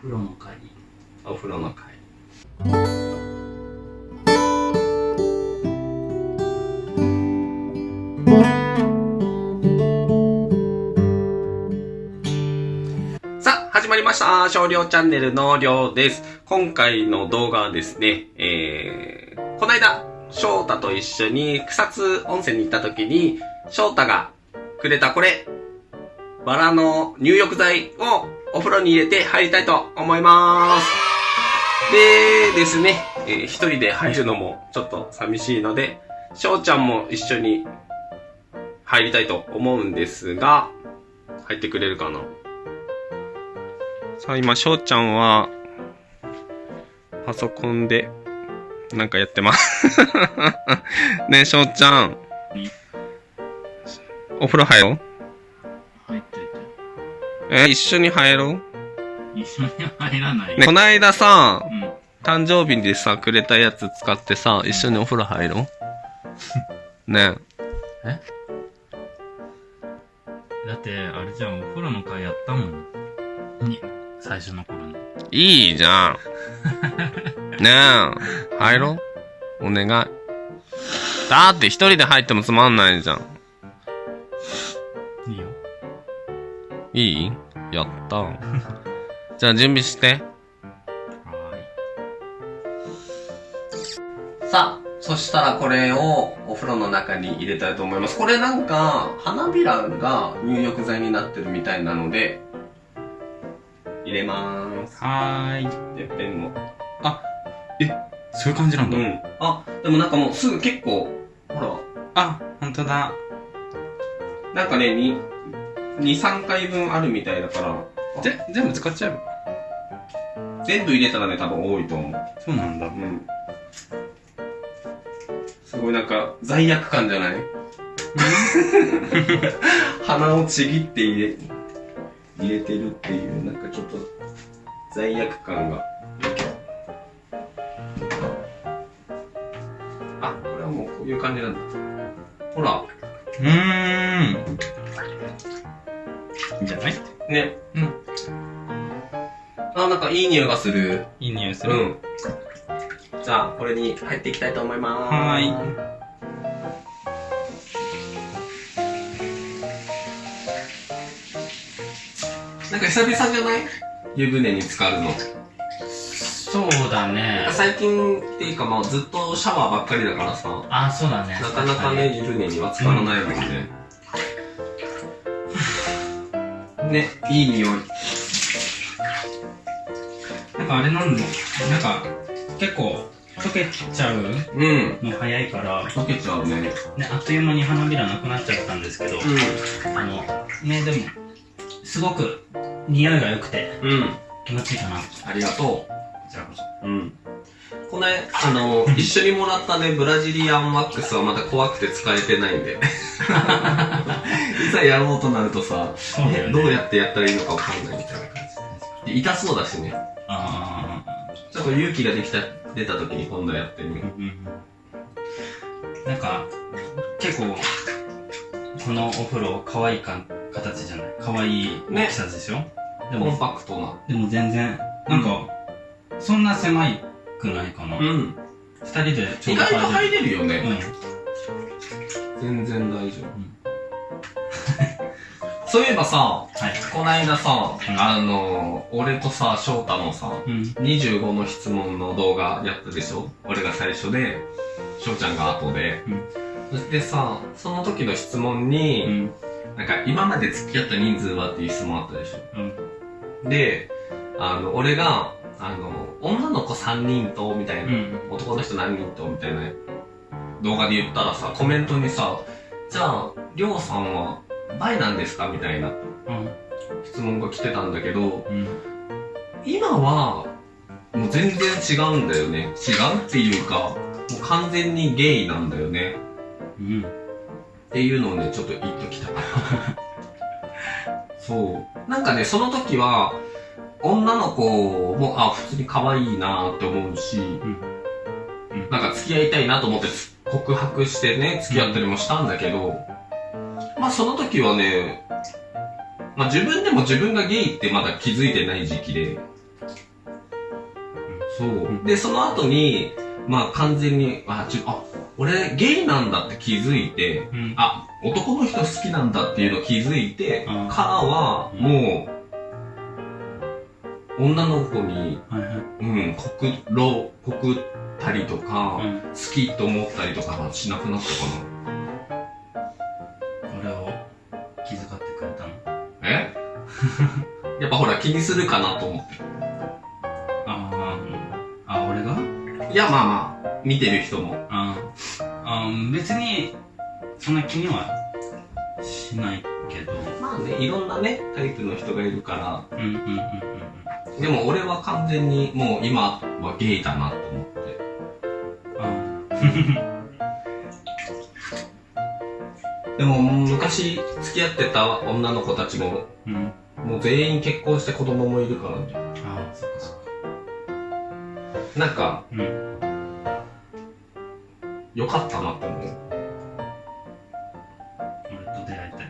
風呂の会お風呂の会さあ、始まりました。少量チャンネルのりょうです。今回の動画はですね、えー、この間、翔太と一緒に草津温泉に行った時に、翔太がくれたこれ、バラの入浴剤をお風呂に入れて入りたいと思います。でですね、えー一人で入るのもちょっと寂しいので、翔ちゃんも一緒に入りたいと思うんですが、入ってくれるかな？さあ今、翔ちゃんは、パソコンで、なんかやってます。ねえ、翔ちゃん。お風呂入ろうえ、一緒に入ろう？一緒に入らない。ね、こないださ、うん。誕生日でさ、くれたやつ使ってさ、一緒にお風呂入ろう？ね。え？だってあれじゃんお風呂の会やったもん。に最初の頃に。え。いいじゃん。ねえ、入ろう。お願い。だって一人で入ってもつまんないじゃん。いい？やった。じゃあ準備して。はさあ、そしたらこれをお風呂の中に入れたいと思います。これなんか、花びらが入浴剤になってるみたいなので、入れまーす。はーいてっぺんの。そういう感じなんうん。あ、でもなんかもうすぐ結構、ほあ本当だら、なんかね、2、2、3回分あるみたいだから、ぜ全部使っちゃえば全部入れたらね、多分多いと思う。そうなんだうん。すごいなんか、罪悪感じゃない？鼻をちぎって入れ、入れてるっていう、なんかちょっと、罪悪感が。あ、これはもうこういう感じなんだ。ほら、うんじゃない？ね。うん。あ、なんかいい匂いがする。いい匂いする？うん。じゃあ、これに入っていきたいと思います。はーいなんか久々じゃない？湯船に浸かるの。そうだね最近っていうかまあずっとシャワーばっかりだからさ、あそうだねなかなかね、湯船には浸からないもんね。ね、いい匂い。なんかあれなんだなんか結構溶けちゃううん。の早いから溶けちゃうね。ね、あっという間に花びらなくなっちゃったんですけど、あの、ね、でも、すごく匂いが良くてうん。うん。気持ちいいかな。こありがとちらこそ。う。うん。この、あの、一緒にもらったね、ブラジリアンワックスはまた怖くて使えてないんで。いざやろうとなるとさ、ね。えどうやってやったらいいのかわかんないみたいな感じ。で痛そうだしね。あちょっと勇気ができた、出た時に今度やってみーる。うんうんなんか、結構、このお風呂、可愛いか形じゃない可愛い大きさでしょ、でコンも、パクトな。でも全然、なんか、そんな狭いくないかな。二、ん。人でちょ意うど外と入れるようね。ん。全然大丈夫。そういえばさ、はい。こないださ、うんあの、俺とさ、翔太のさ、うん。25の質問の動画やったでしょ？俺が最初で、翔ちゃんが後で。うんそしてさ、その時の質問うに、ん。なんか今まで付き合った人数はっていう質問あったでしょ？で、あの、俺が、あの、女の子3人と、みたいな、うん。男の人何人と、みたいな動画で言ったらさ、コメントにさ、じゃあ、りょうさんは、バイなんですか？みたいなうん。質問が来てたんだけど、うん。今は、もう全然違うんだよね。違うっていうか、もう完全にゲイなんだよね。うん。っていうのをね、ちょっと言っときたかった。そう。なんかね、その時は、女の子も、あ、普通に可愛いなって思うし、うんなんか付き合いたいなと思って告白してね、付き合ったりもしたんだけど、まあその時はね、まあ自分でも自分がゲイってまだ気づいてない時期で、そう。んで、その後に、まあ完全に、あ、ちょ、あ、俺ゲイなんだって気づいて、うん。あ、男の人好きなんだっていうのを気づいて、うんからは、もう、女の子に、はいはい。うん、告ろ、告ったりとか、うん。好きと思ったりとかはしなくなったか気遣ってくれたの？な。え？やっぱほら気にするかなと思って。ああ、あ、俺が？いや、まあまあ、見てる人も。ああ、別に、そんな気にはしないけど。まあね、いろんなね、タイプの人がいるから、うんうんうんうんでも俺は完全にもう今はゲイだなと思って。うん。でも昔付き合ってた女の子たちも、うん。もう全員結婚して子供もいるからね。ああ、そっかそっか。なんか、うん。良かったなって思う。俺と出会いた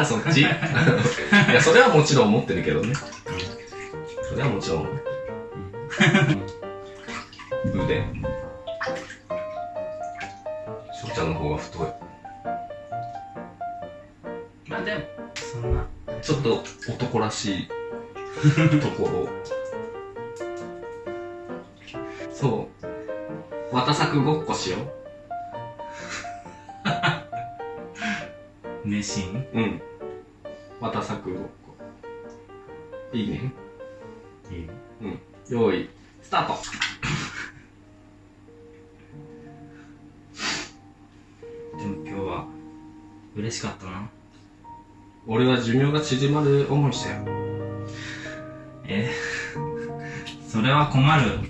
い。そっち？いや、それはもちろん思ってるけどね。それはもちろん。腕。翔ちゃんの方が太い。まあでも、そんな。ちょっと男らしいところ。そう。綿作ごっこしよ名シーンう。うん。綿作ごっこ。いいね？いい用意、スタート。でも今日は、嬉しかったな。俺は寿命が縮まる思いしたよ。え？それは困る。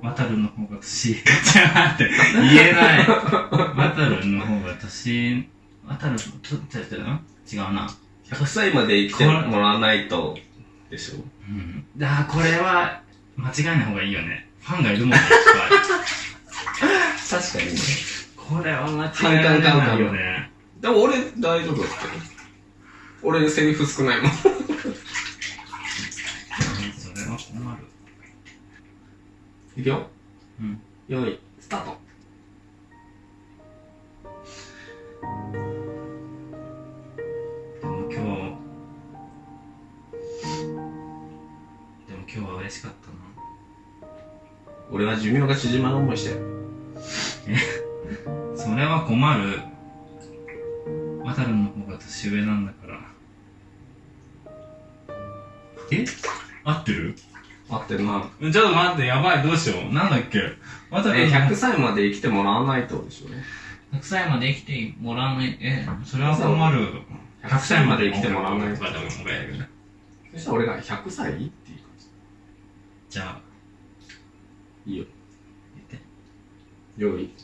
渡るの方が年、ちょっと待って、言えない。渡るの方が年、渡る、ちょっと、違うな。100歳まで生きてもらわないと、でしょ？うん。だこれは、間違えない方がいいよね。ファンがいるもんね、確かにね。これは間違えられないよね。でも俺大丈夫だったよ。俺セリフ少ないもん。それは困る。いくよ。うん。用意、スタート。でも今日、でも今日は嬉しかったな。俺は寿命が縮まる思いしたよ。それは困る。渡るの方が年上なんだから。え？合ってる？合ってるな。ちょっと待って、やばい、どうしよう。なんだっけ？渡え、るの100歳まで生きてもらわないとでしょ。100歳まで生きてもらわない、え、それは困る。100歳まで生きてもらわないと。とかでももらえる。そしたら俺が100歳？っていう感じゃあ、じ。いいよ。言って。用意、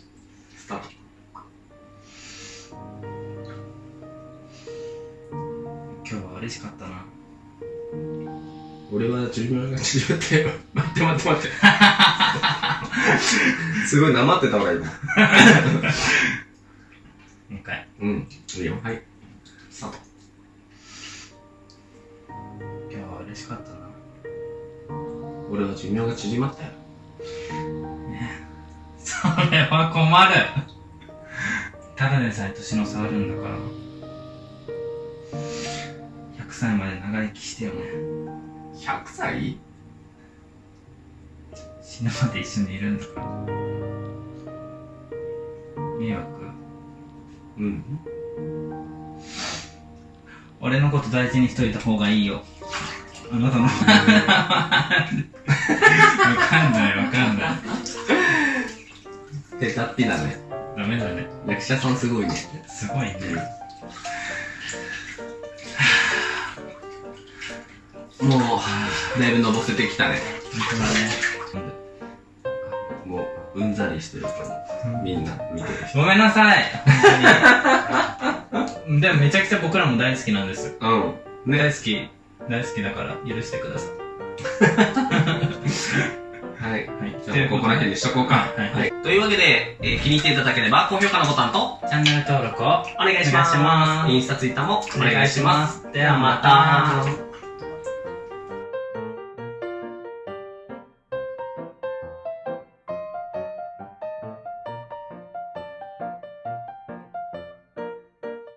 嬉しかったな。俺は寿命が縮まったよ。待って待って待って。すごいなまってた俺今。もう一回。うん。いいよ。はい。スタート。今日は嬉しかったな。俺は寿命が縮まったよ。それは困る。ただでさえ年の差あるんだから。100歳まで長生きしてよね。100歳？死ぬまで一緒にいるんだから。迷惑？うん。俺のこと大事にしといた方がいいよ。あなたの。わかんないわかんない。手たっぴだね。ダメだね。役者さんすごいね。すごいね。もう、だいぶ登せてきたね。本もう、うんざりしてるから、みんな見てる当だね。ごめんなさい。でもめちゃくちゃ僕らも大好きなんです。人。うん。ね。大好き、大好きだから許してください。はい。はい。じゃあ、ここら辺にしとこうか。はいはい。というわけで、えー気に入っていただければ、高評価のボタンと、チャンネル登録をお願いします。お願いしますインスタ、ツイッターもお願いします。ではまた。